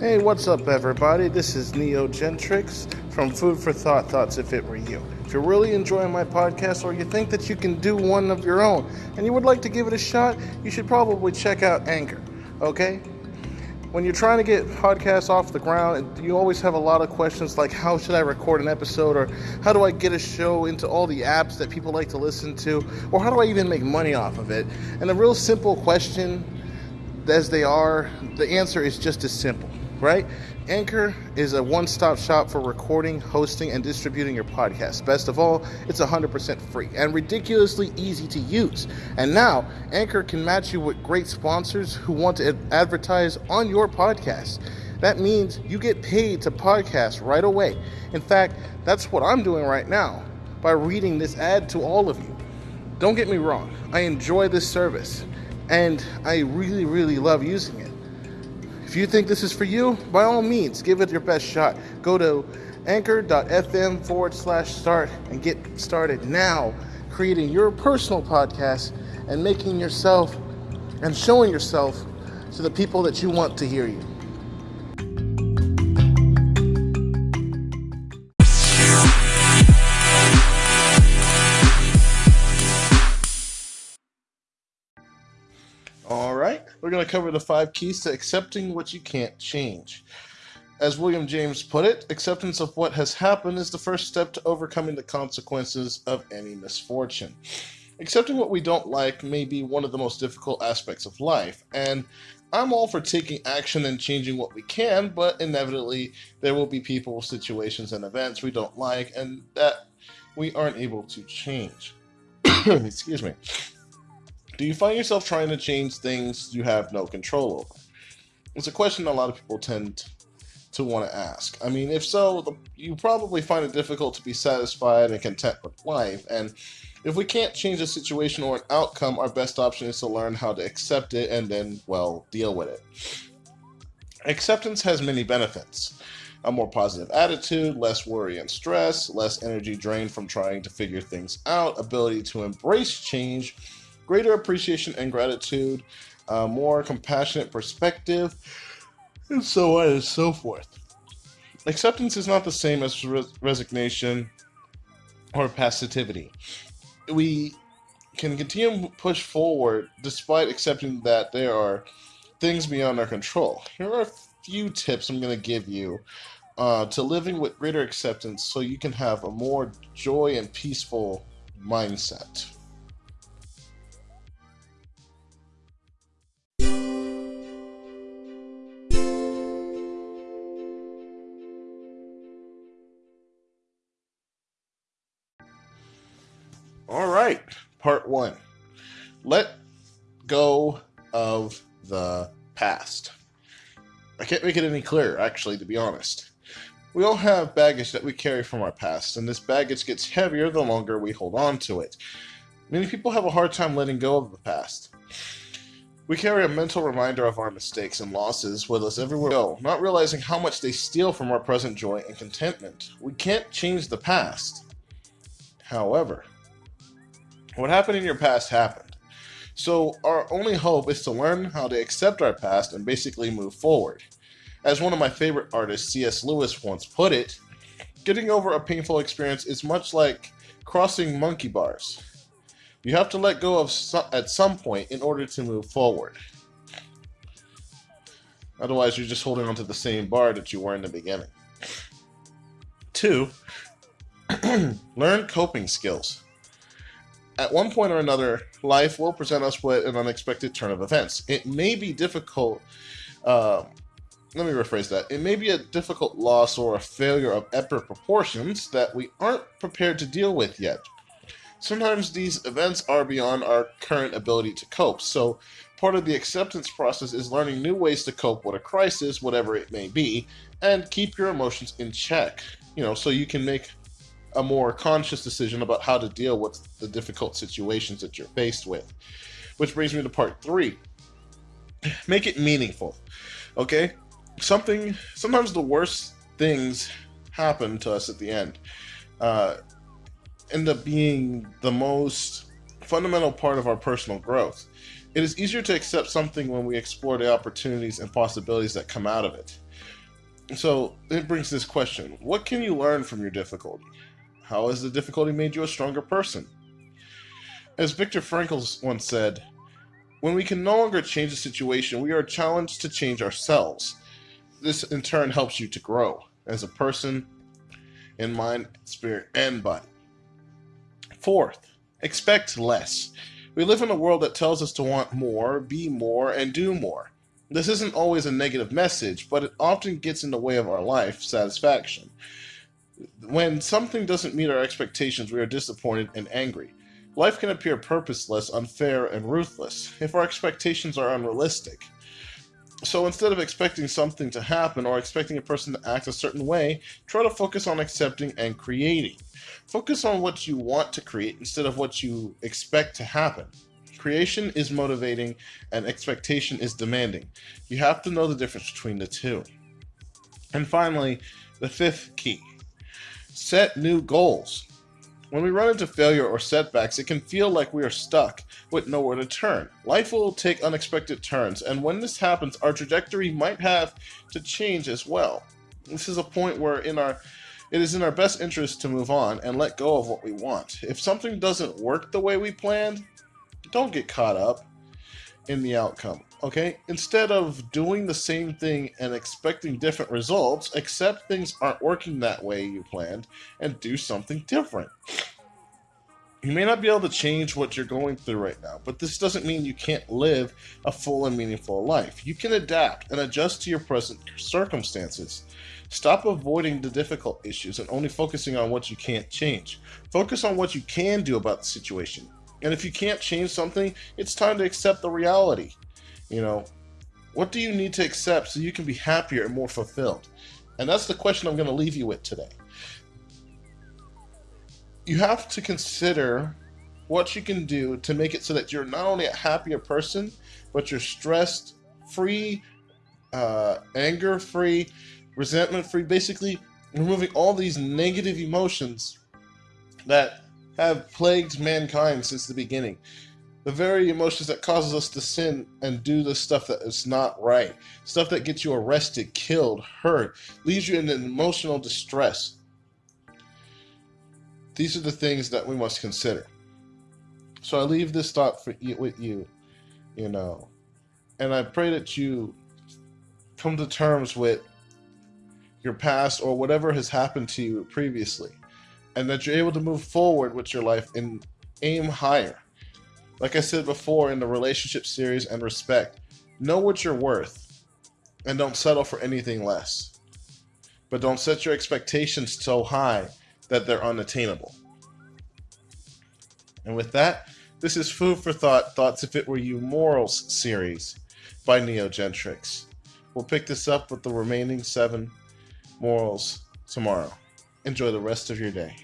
Hey, what's up, everybody? This is Neo Gentrix from Food for Thought Thoughts If It Were You. If you're really enjoying my podcast or you think that you can do one of your own and you would like to give it a shot, you should probably check out Anchor, okay? When you're trying to get podcasts off the ground, you always have a lot of questions like how should I record an episode or how do I get a show into all the apps that people like to listen to or how do I even make money off of it? And a real simple question as they are, the answer is just as simple right? Anchor is a one stop shop for recording, hosting, and distributing your podcast. Best of all, it's 100% free and ridiculously easy to use. And now, Anchor can match you with great sponsors who want to advertise on your podcast. That means you get paid to podcast right away. In fact, that's what I'm doing right now by reading this ad to all of you. Don't get me wrong, I enjoy this service and I really, really love using it. If you think this is for you, by all means, give it your best shot. Go to anchor.fm forward slash start and get started now creating your personal podcast and making yourself and showing yourself to the people that you want to hear you. Going to cover the five keys to accepting what you can't change. As William James put it, acceptance of what has happened is the first step to overcoming the consequences of any misfortune. Accepting what we don't like may be one of the most difficult aspects of life, and I'm all for taking action and changing what we can, but inevitably there will be people, situations, and events we don't like and that we aren't able to change. Excuse me. Do you find yourself trying to change things you have no control over? It's a question a lot of people tend to want to ask. I mean, if so, the, you probably find it difficult to be satisfied and content with life. And if we can't change a situation or an outcome, our best option is to learn how to accept it and then, well, deal with it. Acceptance has many benefits a more positive attitude, less worry and stress, less energy drained from trying to figure things out, ability to embrace change greater appreciation and gratitude, uh, more compassionate perspective, and so on and so forth. Acceptance is not the same as resignation or passivity. We can continue to push forward despite accepting that there are things beyond our control. Here are a few tips I'm going to give you uh, to living with greater acceptance so you can have a more joy and peaceful mindset. Right, part one. Let go of the past. I can't make it any clearer, actually, to be honest. We all have baggage that we carry from our past, and this baggage gets heavier the longer we hold on to it. Many people have a hard time letting go of the past. We carry a mental reminder of our mistakes and losses with us everywhere we go, not realizing how much they steal from our present joy and contentment. We can't change the past. However, what happened in your past happened. So our only hope is to learn how to accept our past and basically move forward. As one of my favorite artists, C.S. Lewis, once put it, getting over a painful experience is much like crossing monkey bars. You have to let go of at some point in order to move forward. Otherwise, you're just holding on to the same bar that you were in the beginning. Two, learn coping skills at one point or another, life will present us with an unexpected turn of events. It may be difficult. Uh, let me rephrase that. It may be a difficult loss or a failure of epic proportions that we aren't prepared to deal with yet. Sometimes these events are beyond our current ability to cope, so part of the acceptance process is learning new ways to cope with a crisis, whatever it may be, and keep your emotions in check. You know, so you can make a more conscious decision about how to deal with the difficult situations that you're faced with. Which brings me to part three. Make it meaningful. Okay? Something, sometimes the worst things happen to us at the end. Uh, end up being the most fundamental part of our personal growth. It is easier to accept something when we explore the opportunities and possibilities that come out of it. So it brings this question What can you learn from your difficulty? How has the difficulty made you a stronger person? As Viktor Frankl once said, when we can no longer change a situation, we are challenged to change ourselves. This in turn helps you to grow as a person in mind, spirit, and body. Fourth, expect less. We live in a world that tells us to want more, be more, and do more. This isn't always a negative message, but it often gets in the way of our life satisfaction. When something doesn't meet our expectations, we are disappointed and angry. Life can appear purposeless, unfair, and ruthless if our expectations are unrealistic. So instead of expecting something to happen or expecting a person to act a certain way, try to focus on accepting and creating. Focus on what you want to create instead of what you expect to happen. Creation is motivating and expectation is demanding. You have to know the difference between the two. And finally, the fifth key set new goals. When we run into failure or setbacks, it can feel like we are stuck with nowhere to turn. Life will take unexpected turns, and when this happens, our trajectory might have to change as well. This is a point where in our it is in our best interest to move on and let go of what we want. If something doesn't work the way we planned, don't get caught up in the outcome. Okay? Instead of doing the same thing and expecting different results, accept things aren't working that way you planned and do something different. You may not be able to change what you're going through right now, but this doesn't mean you can't live a full and meaningful life. You can adapt and adjust to your present circumstances. Stop avoiding the difficult issues and only focusing on what you can't change. Focus on what you can do about the situation. And if you can't change something, it's time to accept the reality. You know, what do you need to accept so you can be happier and more fulfilled? And that's the question I'm going to leave you with today. You have to consider what you can do to make it so that you're not only a happier person, but you're stressed free, uh, anger free, resentment free. Basically, removing all these negative emotions that have plagued mankind since the beginning. The very emotions that causes us to sin and do the stuff that is not right. Stuff that gets you arrested, killed, hurt, leaves you in emotional distress. These are the things that we must consider. So I leave this thought for you, with you, you know, and I pray that you come to terms with your past or whatever has happened to you previously and that you're able to move forward with your life and aim higher. Like I said before in the relationship series and respect, know what you're worth and don't settle for anything less. But don't set your expectations so high that they're unattainable. And with that, this is Food for Thought Thoughts If It Were You Morals series by Neogentrix. We'll pick this up with the remaining seven morals tomorrow. Enjoy the rest of your day.